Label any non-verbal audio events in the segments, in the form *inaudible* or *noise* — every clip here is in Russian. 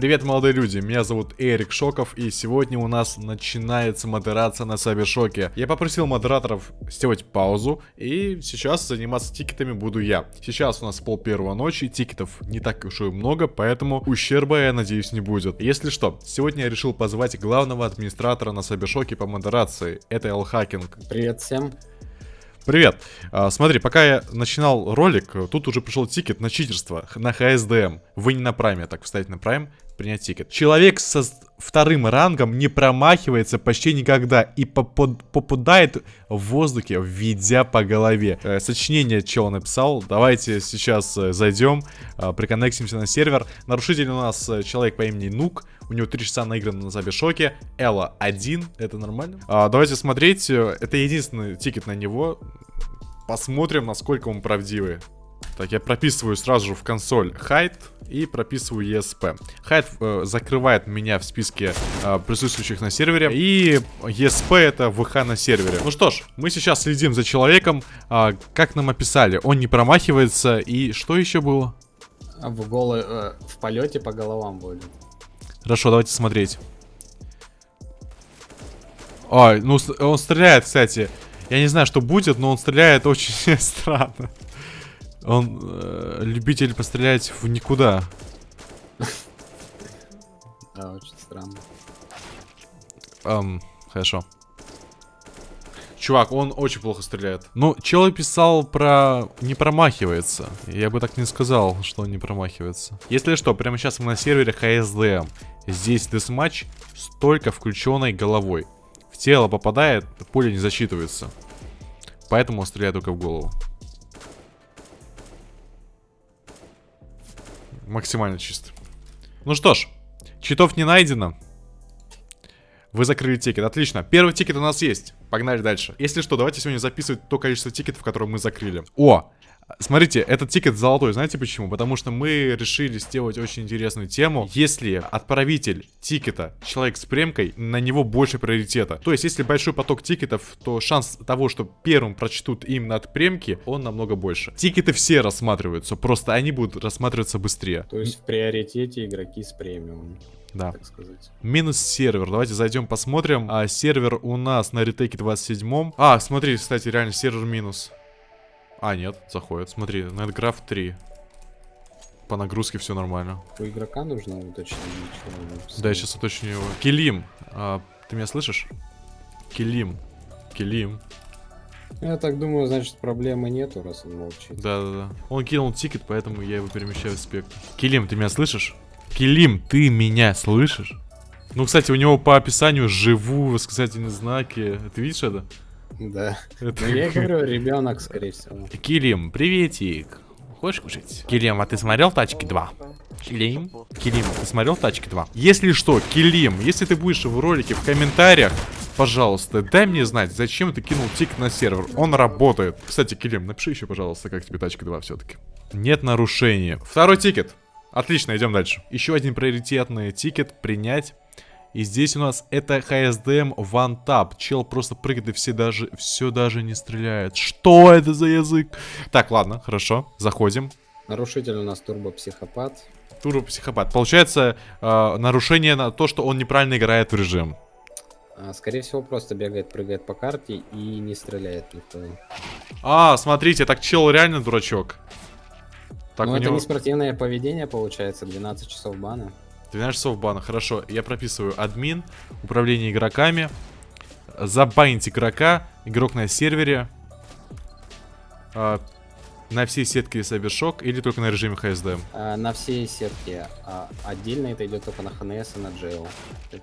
Привет, молодые люди, меня зовут Эрик Шоков, и сегодня у нас начинается модерация на CyberShoke. Я попросил модераторов сделать паузу, и сейчас заниматься тикетами буду я. Сейчас у нас пол первого ночи, тикетов не так уж и много, поэтому ущерба, я надеюсь, не будет. Если что, сегодня я решил позвать главного администратора на CyberShoke по модерации, это Алхакинг. Привет всем. Привет. А, смотри, пока я начинал ролик, тут уже пришел тикет на читерство, на HSDM. Вы не на прайме, так вставить на прайм, принять тикет. Человек со вторым рангом не промахивается почти никогда и попадает в воздухе, введя по голове. Э, сочинение чего написал. Давайте сейчас э, зайдем, э, приконнектимся на сервер. Нарушитель у нас э, человек по имени Нук. У него 3 часа наиграно на CyberShoke. Элла 1. Это нормально? А, давайте смотреть. Это единственный тикет на него. Посмотрим, насколько он правдивый. Так, я прописываю сразу же в консоль height и прописываю ESP. Height э, закрывает меня в списке э, присутствующих на сервере. И ESP это ВХ на сервере. Ну что ж, мы сейчас следим за человеком. Э, как нам описали, он не промахивается. И что еще было? В голы, э, в полете по головам будет. Хорошо, давайте смотреть. Ой, ну он стреляет, кстати. Я не знаю, что будет, но он стреляет очень *laughs* странно. Он э, любитель пострелять в никуда. Да, очень странно. Эм, хорошо. Чувак, он очень плохо стреляет. Ну, чел писал про... Не промахивается. Я бы так не сказал, что он не промахивается. Если что, прямо сейчас мы на сервере HSDM. Здесь десматч с только включенной головой. В тело попадает, пуля не засчитывается. Поэтому он стреляет только в голову. Максимально чисто. Ну что ж, читов не найдено. Вы закрыли тикет. Отлично. Первый тикет у нас есть. Погнали дальше. Если что, давайте сегодня записывать то количество тикетов, которые мы закрыли. О! Смотрите, этот тикет золотой, знаете почему? Потому что мы решили сделать очень интересную тему. Если отправитель тикета человек с премкой, на него больше приоритета. То есть, если большой поток тикетов, то шанс того, что первым прочтут именно от премки, он намного больше. Тикеты все рассматриваются, просто они будут рассматриваться быстрее. То есть, в приоритете игроки с премиум да. так сказать. Минус сервер. Давайте зайдем посмотрим. А, сервер у нас на ретейке 27. А, смотри, кстати, реально сервер минус. А, нет, заходит. Смотри, NetGraph 3. По нагрузке все нормально. У игрока нужно уточнить. Да, я сейчас уточню его. Килим, а, ты меня слышишь? Килим. Килим. Я так думаю, значит, проблемы нету, раз он молчит. Да-да-да. Он кинул тикет, поэтому я его перемещаю в спектр. Килим, ты меня слышишь? Килим, ты меня слышишь? Ну, кстати, у него по описанию живу восклицательные знаки. Ты видишь это? Да. Это... Ну, я говорю, ребенок, скорее всего. Килим, приветик. Хочешь кушать? Килим, а ты смотрел Тачки 2? Килим? Килим, ты смотрел Тачки 2? Если что, Килим, если ты будешь в ролике в комментариях, пожалуйста, дай мне знать, зачем ты кинул тик на сервер. Он работает. Кстати, Килим, напиши еще, пожалуйста, как тебе Тачки 2 все-таки. Нет нарушения. Второй тикет. Отлично, идем дальше. Еще один приоритетный тикет принять. И здесь у нас это HSDM One Tap. Чел просто прыгает и все даже, все даже не стреляет. Что это за язык? Так, ладно, хорошо. Заходим. Нарушитель у нас турбопсихопат. Турбопсихопат. Получается, э, нарушение на то, что он неправильно играет в режим. А, скорее всего, просто бегает, прыгает по карте и не стреляет никто. А, смотрите, так чел реально дурачок. Так, ну, это него... не спортивное поведение, получается, 12 часов бана. 12 часов бана, хорошо. Я прописываю админ, управление игроками, забанить игрока, игрок на сервере, э, на всей сетке Cybershock или только на режиме HSD? А, на всей сетке. А, отдельно это идет только на ХНС и на Jail.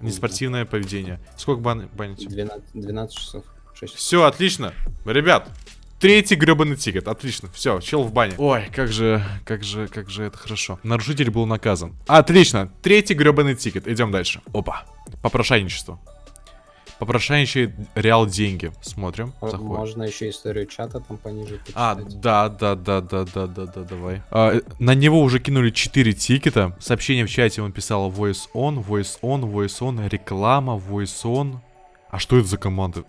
Неспортивное поведение. Сколько бан банить? 12, 12 часов. 6 Все, отлично. Ребят, Третий гребаный тикет. Отлично. Все, чел в бане. Ой, как же, как же, как же это хорошо. Нарушитель был наказан. Отлично. Третий гребаный тикет. Идем дальше. Опа. Попрошайничество. Попрошайничает реал деньги. Смотрим. Заходим. Можно еще историю чата там пониже почитать. А, да, да, да, да, да, да, да, давай. А, на него уже кинули 4 тикета. Сообщение в чате он писал voice on, voice on, voice on, реклама, voice on. А что это за команда?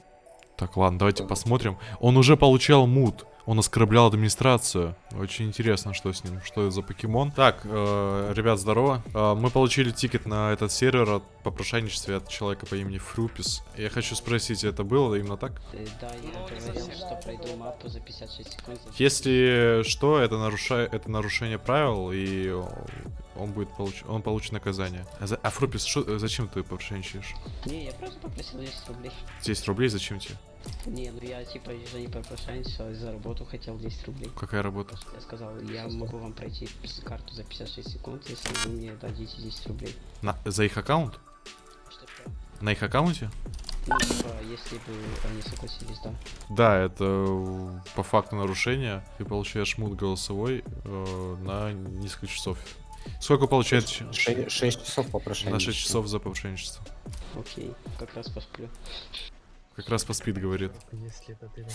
Так, ладно, давайте посмотрим. Он уже получал мут. Он оскорблял администрацию. Очень интересно, что с ним, что это за покемон. Так, э, ребят, здорово. Э, мы получили тикет на этот сервер от попрошайничестве от человека по имени Фрупис. Я хочу спросить, это было именно так? Э, Да, я говорил, что пройду мапу за 56 секунд. Если что, это, нарушает, это нарушение правил, и он будет получ... он получит наказание. А, за- а Фрупис, шо- зачем ты попрошайничаешь? Не, я просто попросил 10 рублей. 10 рублей зачем тебе? Не, ну я типа же не попрошайничал, за работу хотел 10 рублей. Какая работа? Я сказал, я могу вам пройти карту за 56 секунд, если вы мне дадите 10 рублей. На... За их аккаунт? Что что? На их аккаунте? Ну, типа, если бы они согласились, да. Да, это э, по факту нарушения. Ты получаешь мут голосовой э, на несколько часов. Сколько получает? 6 часов попрошайничества. На 6 часов за попрошайничество. Окей, как раз посплю. Как раз говорит. Деле, ну, короче.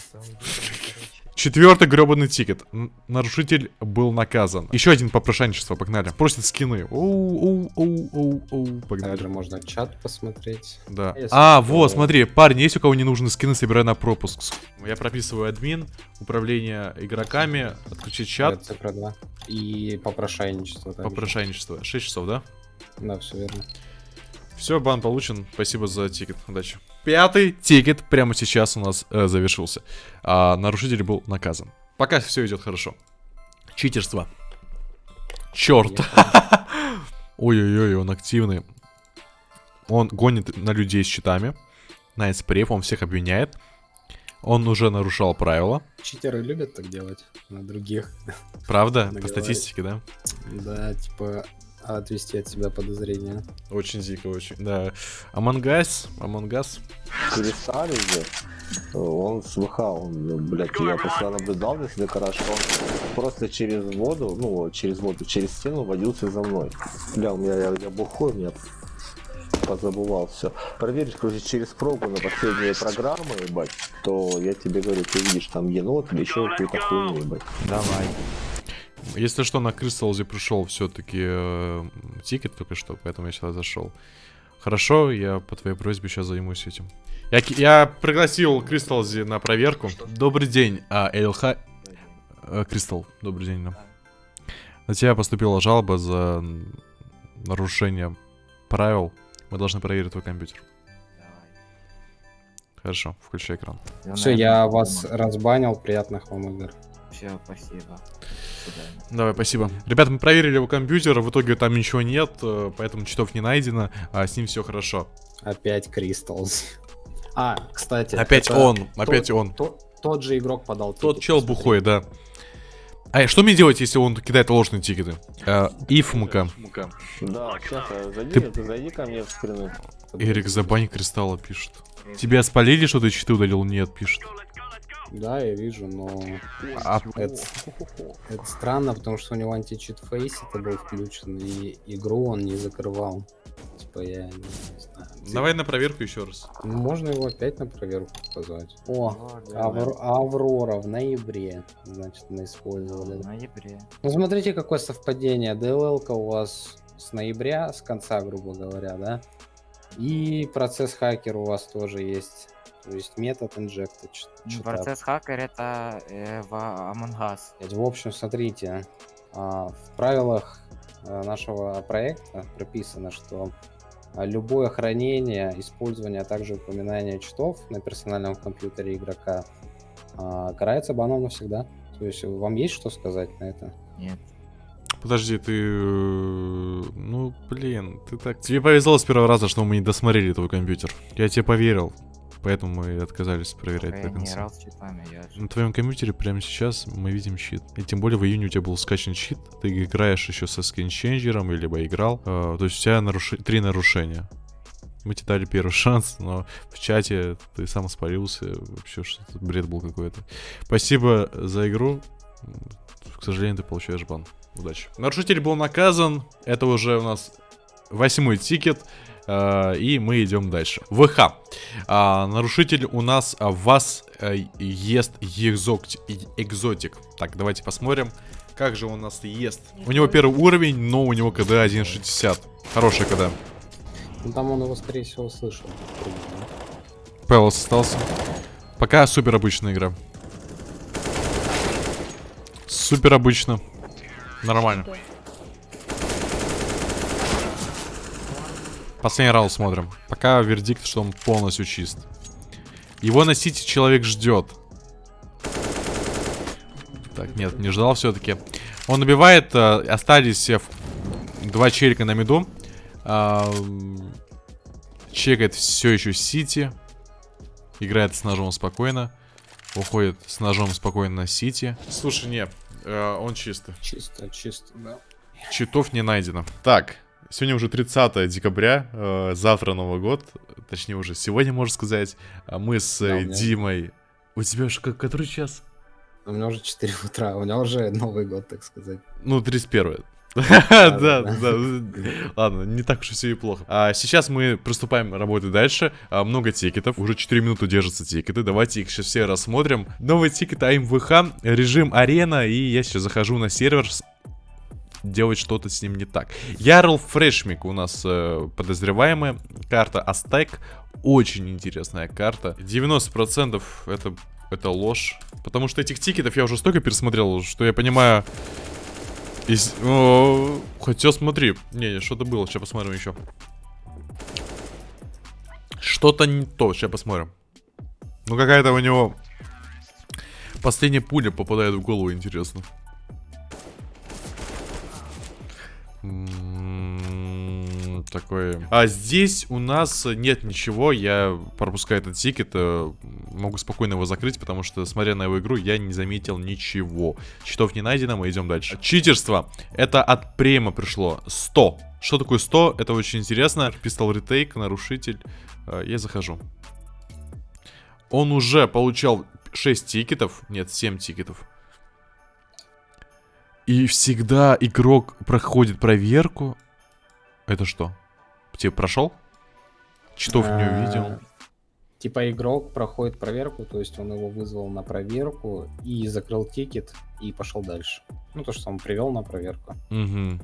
Четвертый гребаный тикет. Нарушитель был наказан. Еще один попрошайничество, погнали. Просит скины. Оу, оу, оу, оу, оу. Погнали. Также можно чат посмотреть. Да. Если А, что- вот, смотри, парни, есть у кого не нужны скины, собирай на пропуск. Я прописываю админ, управление игроками, отключить чат, Это цифра 2. И попрошайничество. также. попрошайничество. 6 часов, да? Да, все верно. Все, бан получен. Спасибо за тикет. Удачи. Пятый тикет прямо сейчас у нас э, завершился. А, нарушитель был наказан. Пока все идет хорошо. Читерство. Черт. *laughs* Ой-ой-ой, он активный. Он гонит на людей с щитами. На эспрев, он всех обвиняет. Он уже нарушал правила. Читеры любят так делать на других. Правда? *laughs* По статистике, да? Да, типа отвести от себя подозрения. Очень дико, очень. Да. Амангас, Амангас. Кристалле же, он слыхал, он, ну, блядь, я просто наблюдал здесь за хорошо, он просто через воду, ну, через воду, через стену водился за мной. Бля, у меня, я, я бухой, меня позабывал все. Проверишь, короче, через прогу на последние программы, ебать, то я тебе говорю, ты видишь там енот или еще какую-то хуйню, ебать. Давай. Если что, на Кристалзе пришел все-таки тикет только что, поэтому я сюда зашел. Хорошо, я по твоей просьбе сейчас займусь этим. Я, я пригласил Кристалзи на проверку. Добрый день, а, ЛХ... э, Кристал, добрый день. да. На тебя поступила жалоба за нарушение правил. Мы должны проверить твой компьютер. Хорошо, включай экран. Все, я вас разбанил. Приятных вам игр. Все, спасибо. Давай, спасибо. Ребята, мы проверили его компьютер, в итоге там ничего нет, э, поэтому читов не найдено, а с ним все хорошо. Опять Кристалс. А, кстати. Опять он, опять тот- он. то- Тот же игрок подал Тот тикет, чел посмотри. бухой, да. А что мне делать, если он кидает ложные тикеты? Э, Ифмка. Да, сейчас, зайди, Ты- ты... зайди ко мне в скрины. Эрик Забань Кристалла пишет. Тебя спалили, что ты читы удалил? Нет, пишет. Да, я вижу, но А, это, это странно, потому что у него античит фейс это был включен, и игру он не закрывал. Типа я не, знаю. давай на проверку еще раз. Ну, можно его опять на проверку позвать. О, Вот, Авр- Аврора в ноябре, значит, мы использовали. В ноябре. Ну, смотрите, какое совпадение. dll у вас с ноября, с конца, грубо говоря, да? И процесс хакер у вас тоже есть. То есть метод читап. Процесс хакер это э, в Among Us. В общем, смотрите, а, в правилах а, нашего проекта прописано, что а, любое хранение, использование, а также упоминание читов на персональном компьютере игрока а, карается баном навсегда. То есть вам есть что сказать на это? Нет. Подожди, ты... э, Ну, блин, ты так... Тебе повезло с первого раза, что мы не досмотрели твой компьютер. Я тебе поверил. Поэтому мы отказались проверять Я до конца. читами, я. На твоем компьютере прямо сейчас мы видим щит. И тем более в июне у тебя был скачан щит. Ты играешь еще со скинченджером, или либо играл. Э, то есть у тебя наруши- три нарушения. Мы тебе дали первый *laughs* шанс, но в чате ты сам спалился. Вообще что-то бред был какой-то. Спасибо за игру. К сожалению, ты получаешь бан. Удачи. Нарушитель был наказан. Это уже у нас восьмой тикет. Э, И мы идем дальше. ВХ. А, нарушитель у нас а, вас э, ест экзотик, экзотик. Так, давайте посмотрим, как же он нас ест. У него первый уровень, но у него КД 1.60. Хороший КД. Ну там он его, скорее всего, слышал. Пэлос остался. Пока супер обычная игра. Супер обычно. Нормально. Последний раунд смотрим. Пока вердикт, что он полностью чист. Его на сити человек ждет. Так, нет, не ждал все-таки. Он убивает, э, остались э, в- два челика на миду. М, чекает все еще сити. Играет с ножом спокойно. Уходит с ножом спокойно на сити. Слушай, не, э, он чистый. Чисто, чисто, да. Читов не найдено. Так, сегодня уже 30 декабря, э, завтра Новый год, точнее уже сегодня, можно сказать. А Мы с Да, у э, меня- Димой... У тебя же как, который час? У меня уже 4 утра, у меня уже Новый год, так сказать. Ну, 31 *laughs* *laughs* Да, да. Ладно, не так уж и все и плохо. А сейчас мы приступаем работать дальше. А, много тикетов. Уже 4 минуты держатся тикеты. Давайте их сейчас все рассмотрим. Новый тикет аим, ВХ, режим арена. И я сейчас захожу на сервер с- делать что-то с ним не так. Ярл Фрешмик у нас э, подозреваемая. Карта Aztec. Очень интересная карта. 90% это, это ложь. Потому что этих тикетов я уже столько пересмотрел, что я понимаю... Из... О, Хотя смотри. Не, что-то было. Сейчас посмотрим еще. Что-то не то. Сейчас посмотрим. Ну какая-то у него... Последняя пуля попадает в голову, интересно. М, Такое. А здесь у нас нет ничего. Я пропускаю этот тикет. э, Могу спокойно его закрыть, потому что, смотря на его игру, я не заметил ничего. Читов не найдено, мы идем дальше. Читерство. Это от према пришло. 100. Что такое 100? Это очень интересно. Пистол ретейк, нарушитель. Э, Я захожу. Он уже получал 6 тикетов. Нет, 7 тикетов. И всегда игрок проходит проверку. Это что? Тебе прошел? Читов не А, увидел. Типа игрок проходит проверку, то есть он его вызвал на проверку и закрыл тикет и пошел дальше. Ну, то, что он привел на проверку. Угу.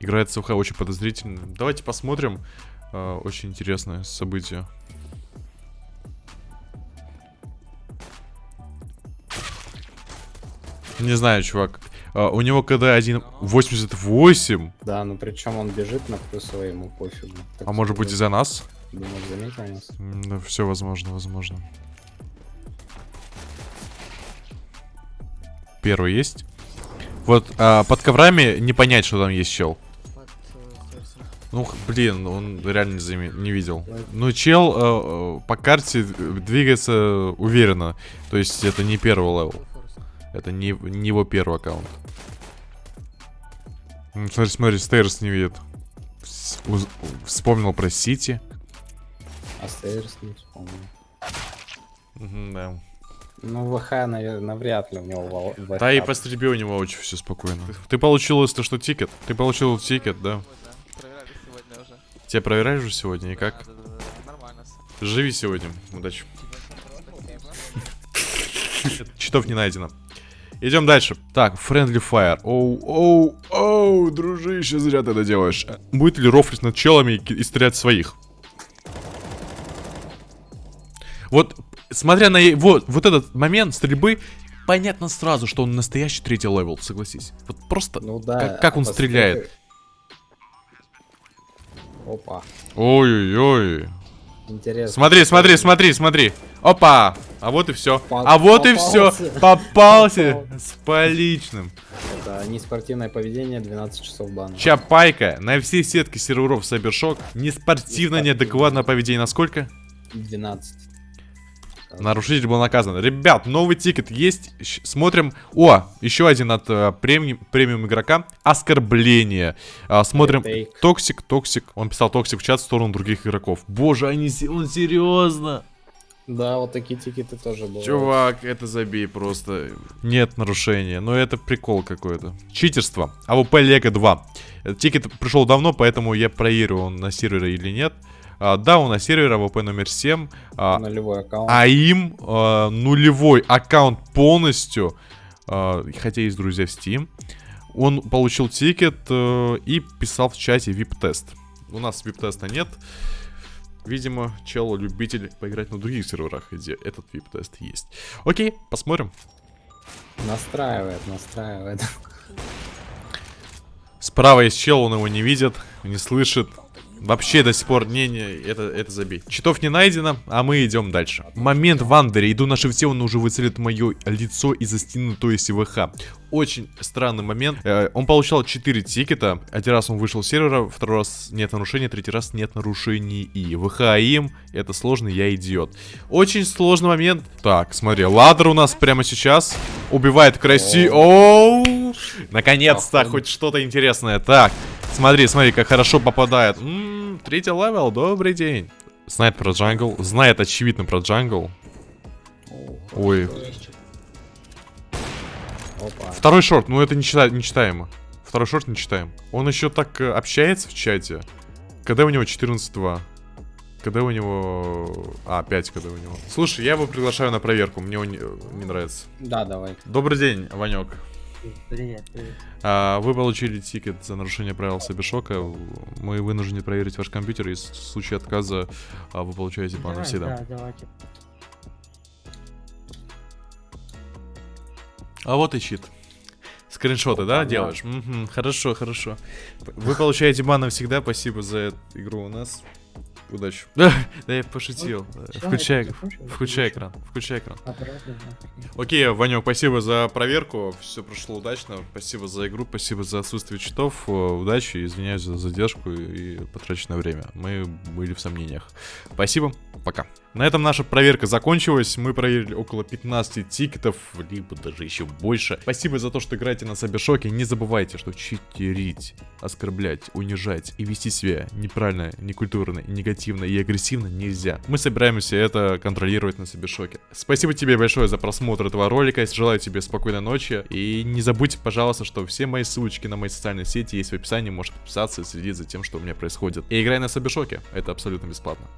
Играет СВХ очень подозрительно. Давайте посмотрим. Э, очень интересное событие. Не знаю, чувак. Э, у него КД 1.88. Да, ну причем он бежит на плюсовой, ему пофигу. Так А может быть из-за нас? Думаю, заметил нас. Да, все возможно, возможно. Первый есть. Вот а, под коврами не понять, что там есть чел. Ну, блин, он реально не, заме- не видел. Ну, чел э, э, по карте двигается уверенно. То есть это не первый левел. Это не, не его первый аккаунт. М, Смотри, смотри, Стейрс не видит. Вспомнил про Сити. А Стейрс не вспомнил. Мгм, да. Ну, ВХ, наверное, навряд ли у него ВХ. Да и по стрельбе у него очень все спокойно. Ты получил, если что, тикет? Ты получил тикет, да? Проверяли сегодня уже. Тебя проверяешь же сегодня и как? Да, да, да, да, нормально. Живи сегодня. Удачи. Читов не найдено. Идем дальше. Так, Friendly Fire. Оу, оу, оу, дружище, зря ты это делаешь. Будет ли рофлить над челами и, и стрелять своих? Вот, смотря на е- вот, вот этот момент стрельбы, понятно сразу, что он настоящий третий левел, согласись. Вот просто Ну да. Как- как он а стреляет? Опа, Ой-ой-ой. интересно. Смотри, смотри, смотри, смотри. Опа! А вот и все. По- А вот и все. попался. С поличным. Это неспортивное поведение, 12 часов бана. Чапайка на все сетки серверов Сайбершок. Неспортивно, неадекватное поведение. Насколько? 12. Нарушитель был наказан. Ребят, новый тикет есть. Смотрим. О, еще один от э, премиум, премиум игрока. Оскорбление. А, смотрим. Toxic, toxic. Он писал toxic в чат в сторону других игроков. Боже, они, он серьезно. Да, вот такие тикеты тоже бывают. Чувак, это забей просто. Нет нарушения, но это прикол какой-то. Читерство. AWP Lego 2. Этот Тикет пришел давно, поэтому я проверю, он на сервере или нет. А, да, он на сервере, AWP номер 7. А, Нулевой аккаунт. aim, а, нулевой аккаунт полностью. а, хотя есть друзья в Steam. Он получил тикет э, и писал в чате VIP-тест. У нас VIP-теста нет. Видимо, чел любитель поиграть на других серверах, где этот VIP-тест есть. Окей, посмотрим. Настраивает, настраивает. Справа есть чел, он его не видит, не слышит. Вообще до сих пор, не-не, это, это забей. Читов не найдено, а мы идем дальше. Момент в андере, иду на шифте, он уже выцелит мое лицо из-за стены, то есть ВХ. Очень странный момент. Э, он получал 4 тикета. Один раз он вышел с сервера, второй раз нет нарушений, третий раз нет нарушений и ВХ, aim. Это сложно, я идиот. Очень сложный момент. Так, смотри, ладер у нас прямо сейчас убивает краси. Оу! Наконец-то хоть что-то интересное. Так, смотри, смотри, как хорошо попадает. М, третий level, добрый день. Знает про jungle, знает очевидно про jungle. Ой, Опа. Второй шорт, ну это не, чита- не читаемо. Второй шорт не читаем. Он еще так э, общается в чате. Когда у него 14-2? Когда у него... А, 5 когда у него. Слушай, я его приглашаю на проверку, мне он не, не нравится. Да, давай. Добрый день, Ванек. Привет, привет. А, вы получили тикет за нарушение правил Сабишока. Мы вынуждены проверить ваш компьютер, и в случае отказа а, вы получаете бан навсегда. Да, давайте. А вот и чит. Скриншоты, да, делаешь? Мгм, хорошо, хорошо. Вы получаете бан навсегда, спасибо за эту игру у нас. Удачи. *laughs* Да, я пошутил. Включай, включай экран, включай экран. Окей, Ванек, спасибо за проверку. Все прошло удачно. Спасибо за игру, спасибо за отсутствие читов. Удачи, извиняюсь за задержку и потраченное время. Мы были в сомнениях. Спасибо, пока. На этом наша проверка закончилась. Мы проверили около 15 тикетов, либо даже еще больше. Спасибо за то, что играете на Сабершоке. Не забывайте, что читерить, оскорблять, унижать и вести себя неправильно, некультурно, негативно и агрессивно нельзя. Мы собираемся это контролировать на Сабершоке. Спасибо тебе большое за просмотр этого ролика. Желаю тебе спокойной ночи. И не забудьте, пожалуйста, что все мои ссылочки на мои социальные сети есть в описании. Можешь подписаться и следить за тем, что у меня происходит. И играй на Сабершоке. Это абсолютно бесплатно.